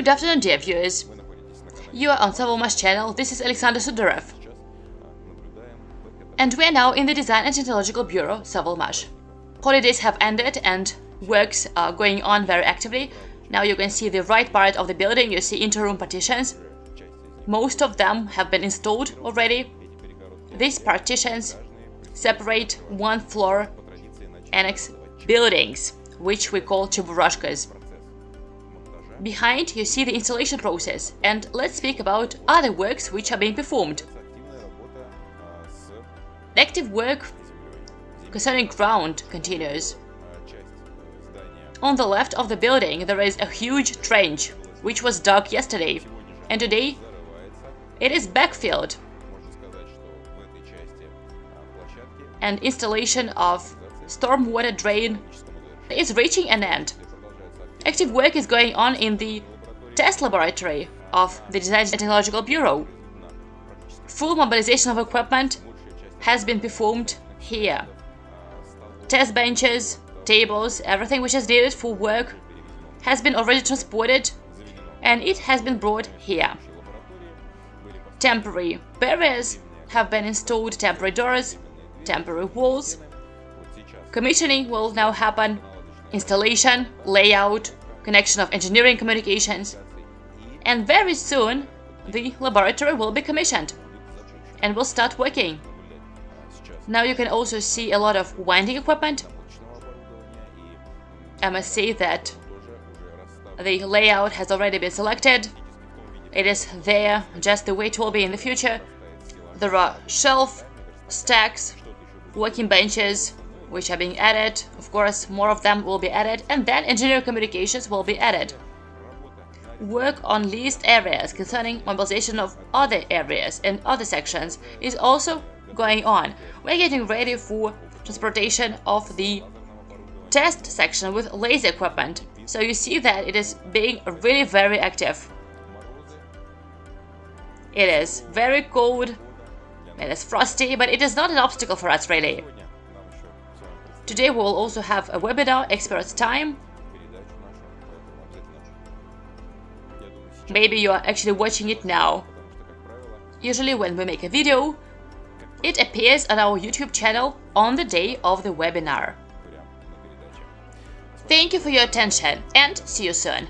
Good afternoon, dear viewers. You are on Sovelmash channel, this is Alexander Sudarev. And we are now in the Design and Technological Bureau, Sovelmash. Holidays have ended and works are going on very actively. Now you can see the right part of the building, you see interroom partitions. Most of them have been installed already. These partitions separate one floor annex buildings, which we call cheburashkas. Behind you see the installation process and let's speak about other works which are being performed. The Active work concerning ground continues. On the left of the building there is a huge trench, which was dug yesterday, and today it is backfilled and installation of stormwater drain is reaching an end. Active work is going on in the test laboratory of the Design Technological Bureau. Full mobilization of equipment has been performed here. Test benches, tables, everything which is needed for work has been already transported and it has been brought here. Temporary barriers have been installed, temporary doors, temporary walls. Commissioning will now happen installation, layout, connection of engineering communications, and very soon the laboratory will be commissioned and will start working. Now you can also see a lot of winding equipment. I must say that the layout has already been selected. It is there just the way it will be in the future. There are shelf, stacks, working benches, which are being added. Of course, more of them will be added, and then engineer communications will be added. Work on leased areas concerning mobilization of other areas and other sections is also going on. We're getting ready for transportation of the test section with laser equipment. So you see that it is being really very active. It is very cold, it is frosty, but it is not an obstacle for us really. Today we will also have a webinar, Experts Time. Maybe you are actually watching it now. Usually when we make a video, it appears on our YouTube channel on the day of the webinar. Thank you for your attention and see you soon.